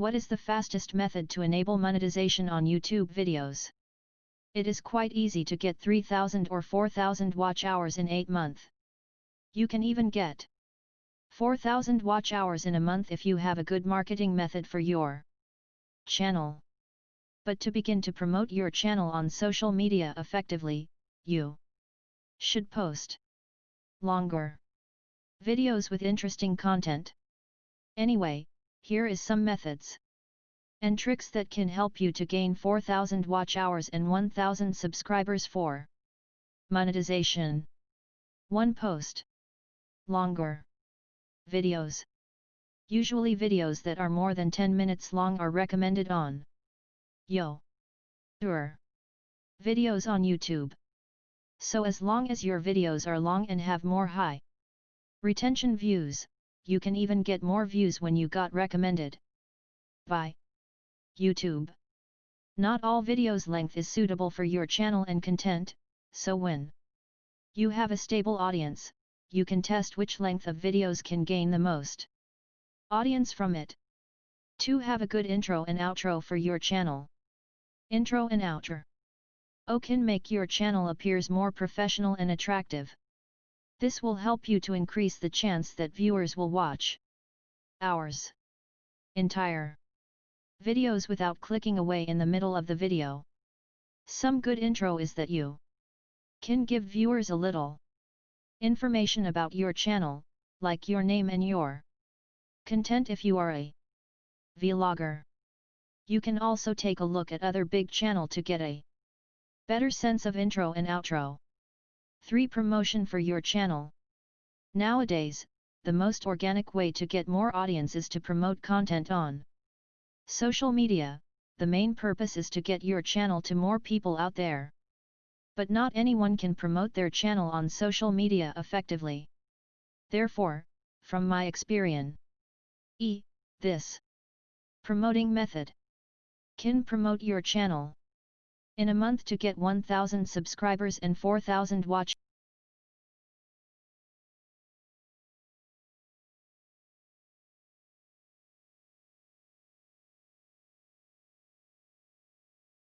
What is the fastest method to enable monetization on YouTube videos? It is quite easy to get 3000 or 4000 watch hours in 8 months. You can even get 4000 watch hours in a month if you have a good marketing method for your channel. But to begin to promote your channel on social media effectively, you should post longer videos with interesting content. Anyway, here is some methods and tricks that can help you to gain 4000 watch hours and 1000 subscribers for monetization. 1 post longer videos. Usually videos that are more than 10 minutes long are recommended on Yo. Videos on YouTube. So as long as your videos are long and have more high retention views, you can even get more views when you got recommended by YouTube. Not all videos length is suitable for your channel and content, so when you have a stable audience, you can test which length of videos can gain the most audience from it. 2. Have a good intro and outro for your channel. Intro and outro. O can make your channel appears more professional and attractive. This will help you to increase the chance that viewers will watch hours entire videos without clicking away in the middle of the video. Some good intro is that you can give viewers a little information about your channel, like your name and your content if you are a vlogger. You can also take a look at other big channel to get a better sense of intro and outro. 3. Promotion for your channel. Nowadays, the most organic way to get more audience is to promote content on social media. The main purpose is to get your channel to more people out there. But not anyone can promote their channel on social media effectively. Therefore, from my experience, e. This promoting method can promote your channel in a month to get 1000 subscribers and 4000 watch